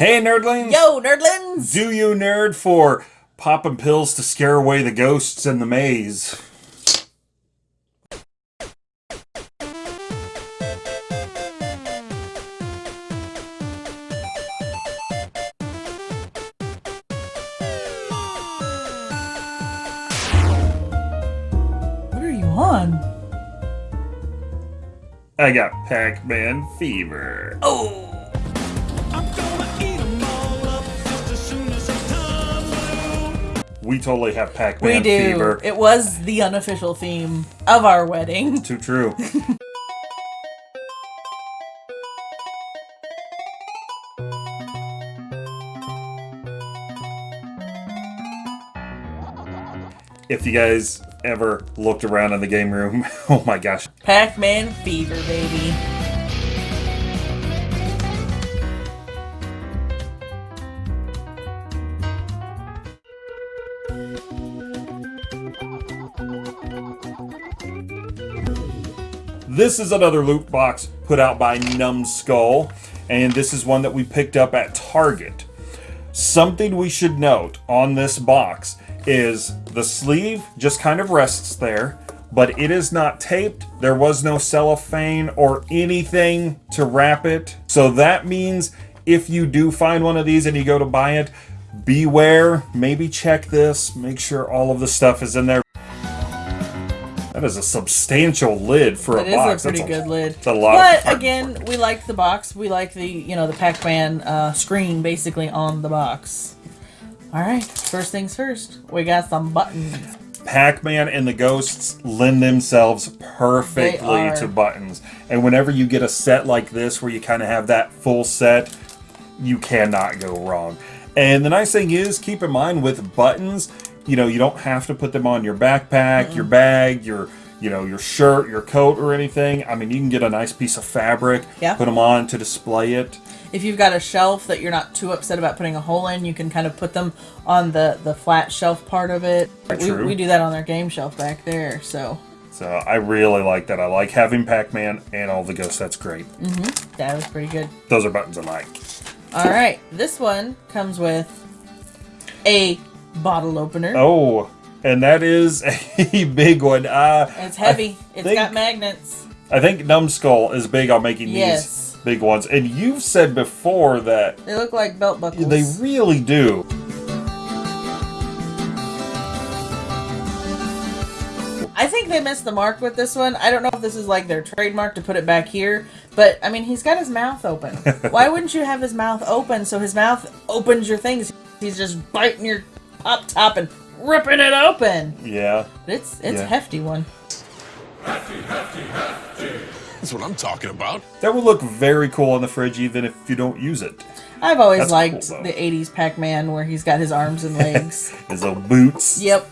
Hey, nerdlings! Yo, nerdlings! Do you nerd for popping pills to scare away the ghosts in the maze? What are you on? I got Pac-Man fever. Oh! We totally have Pac-Man fever. We do. fever. It was the unofficial theme of our wedding. Too true. if you guys ever looked around in the game room, oh my gosh, Pac-Man fever, baby. This is another loot box put out by Numskull, and this is one that we picked up at Target. Something we should note on this box is the sleeve just kind of rests there, but it is not taped. There was no cellophane or anything to wrap it. So that means if you do find one of these and you go to buy it, beware, maybe check this, make sure all of the stuff is in there. That is a substantial lid for It a box. box. a pretty That's good lid. A lot. But of again, we like the box. We like the, you know, the Pac-Man uh, screen basically on the box. All right, first things first. We got some buttons. Pac-Man and the ghosts lend themselves perfectly to buttons. And whenever you get a set like this where you kind of have that full set, you cannot go wrong. And the nice thing is, keep in mind with buttons, you know, you don't have to put them on your backpack, your bag, your you know, your shirt, your coat, or anything. I mean, you can get a nice piece of fabric, Yeah. put them on to display it. If you've got a shelf that you're not too upset about putting a hole in, you can kind of put them on the, the flat shelf part of it. We, True. we do that on our game shelf back there, so So I really like that. I like having Pac-Man and all the ghosts. That's great. Mm -hmm. that was pretty good. Those are buttons I like. All right, this one comes with a bottle opener. Oh, and that is a big one. Uh, It's heavy. It's think- got magnets. I think Numskull is big on making Yes. these big ones. And you've said before that They look like belt buckles. they really do. I think they missed the mark with this one. I don't know if this is like their trademark to put it back here, but I mean, he's got his mouth open. Why wouldn't you have his mouth open so his mouth opens your things? He's just biting your up top and ripping it open. Yeah. It's it's Yeah. a hefty one. That's what I'm talking about. That would look very cool on the fridge even if you don't use it. I've always That's liked cool, the '80s Pac-Man where he's got his arms and legs. His little boots. yep.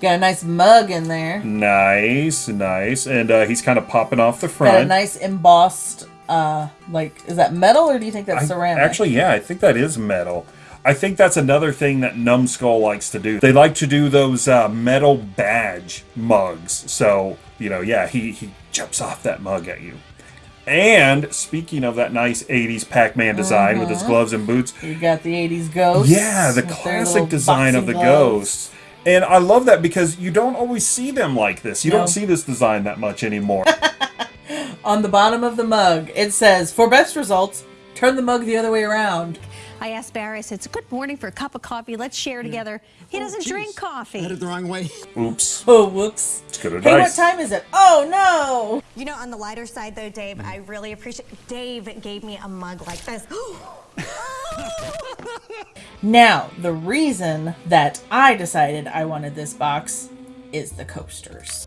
Got a nice mug in there. Nice, nice. And uh, he's kind of popping off the front. Got a nice embossed, uh, like, is that metal or do you think that's I- ceramic? Actually, yeah, I think that is metal. I think that's another thing that Numskull likes to do. They like to do those uh, metal badge mugs. So, you know, yeah, he, he jumps off that mug at you. And speaking of that nice 80s Pac-Man design with Uh-huh. his gloves and boots, you got the 80s ghost. yeah, the classic design of the gloves. ghosts. And I love that because you don't always see them like this. You No. don't see this design that much anymore. On the bottom of the mug, it says, for best results, turn the mug the other way around. I asked Barry, I said, it's a good morning for a cup of coffee. Let's share together. He oh, doesn't drink coffee. I had it the wrong way. Oops. Oh, whoops. It's good Hey, what time is it? Oh, no. You know, on the lighter side, though, Dave, I really appreciate. Dave gave me a mug like this. Now, the reason that I decided I wanted this box is the coasters.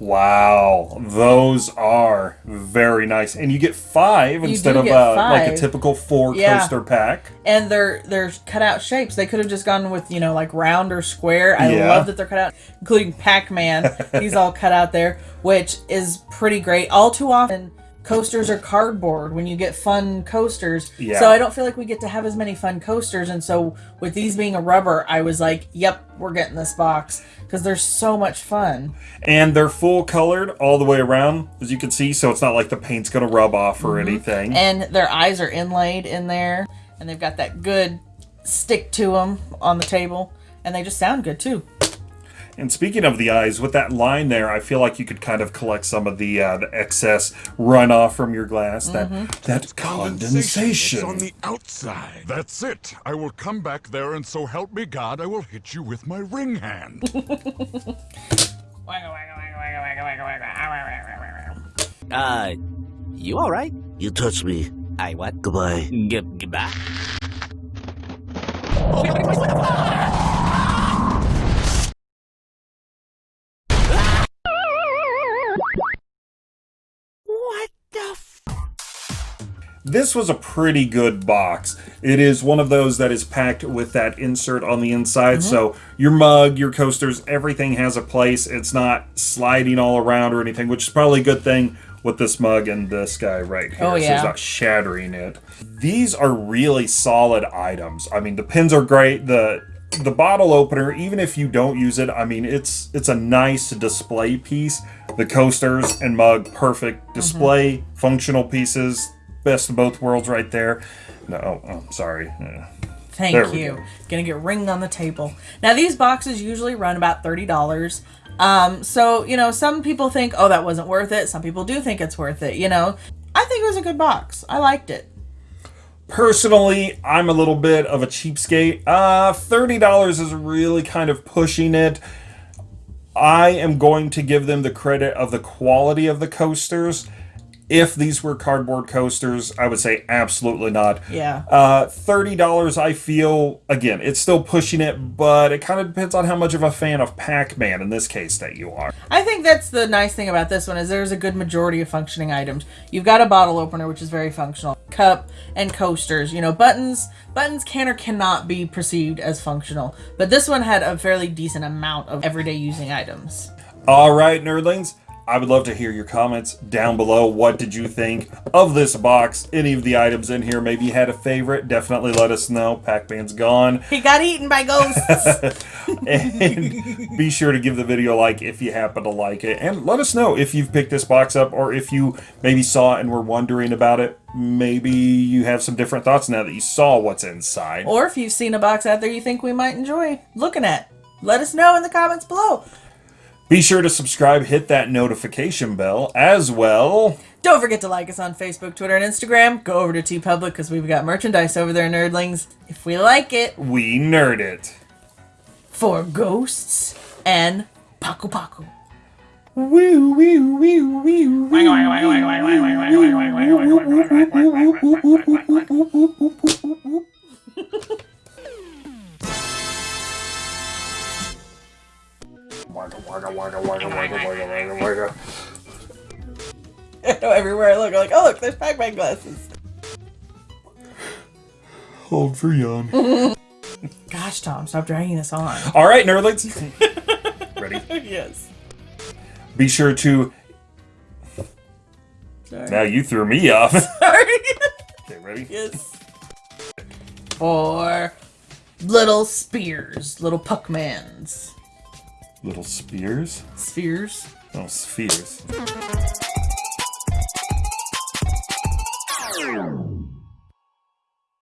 Wow, those are very nice, and you get five instead of get uh, like a typical four Yeah. coaster pack. And they're they're cut out shapes. They could have just gone with, you know, like round or square. I Yeah. love that they're cut out, including Pac-Man. He's all cut out there, which is pretty great. All too often coasters are cardboard when you get fun coasters. Yeah. So I don't feel like we get to have as many fun coasters. And so with these being a rubber, I was like, yep, we're getting this box because they're so much fun. And they're full colored all the way around, as you can see, so it's not like the paint's gonna rub off or mm-hmm. anything. And their eyes are inlaid in there, and they've got that good stick to them on the table, and they just sound good too. And speaking of the eyes, with that line there, I feel like you could kind of collect some of the uh, the excess runoff from your glass, that that It's condensation. on the outside. That's it. I will come back there, and so help me God, I will hit you with my ring hand. Uh, you all right? You touch me. I what? Goodbye. G- goodbye. This was a pretty good box. It is one of those that is packed with that insert on the inside. Mm-hmm. So your mug, your coasters, everything has a place. It's not sliding all around or anything, which is probably a good thing with this mug and this guy right here. Oh, So it's not shattering it. These are really solid items. I mean, the pins are great. The the bottle opener, even if you don't use it, I mean, it's it's a nice display piece. The coasters and mug, perfect mm-hmm. display, functional pieces. Best of both worlds, right there. No, oh, I'm sorry. Thank There you. go. Gonna get ringed on the table. Now these boxes usually run about thirty dollars. Um, so you know, some people think, oh, that wasn't worth it. Some people do think it's worth it. You know, I think it was a good box. I liked it. Personally, I'm a little bit of a cheapskate. Uh, $30 is really kind of pushing it. I am going to give them the credit of the quality of the coasters. If these were cardboard coasters, I would say absolutely not. Yeah. Uh, $30, I feel, again, it's still pushing it, but it kind of depends on how much of a fan of Pac-Man in this case that you are. I think that's the nice thing about this one is there's a good majority of functioning items. You've got a bottle opener, which is very functional, cup and coasters. You know, buttons buttons can or cannot be perceived as functional, but this one had a fairly decent amount of everyday using items. All right, nerdlings. I would love to hear your comments down below. What did you think of this box? Any of the items in here? Maybe you had a favorite. Definitely let us know. Pac-Man's gone. He got eaten by ghosts. And be sure to give the video a like if you happen to like it. And let us know if you've picked this box up or if you maybe saw it and were wondering about it. Maybe you have some different thoughts now that you saw what's inside. or if you've seen a box out there you think we might enjoy looking at, let us know in the comments below. Be sure to subscribe, hit that notification bell as well. Don't forget to like us on Facebook, Twitter, and Instagram. Go over to TeePublic because we've got merchandise over there, nerdlings. If we like it, We nerd it. for ghosts and Paku Paku. Woo, woo, woo, woo, woo. Everywhere I like, oh look, there's Pac-Man glasses. Hold for yawn. Gosh, Tom, stop dragging this on. All right, nerdlings. Ready? yes. Be sure to. Sorry. Now you threw me off. Sorry. okay, ready? yes. For little spears, little Puckmans. Little spears. Spheres. Oh, spheres.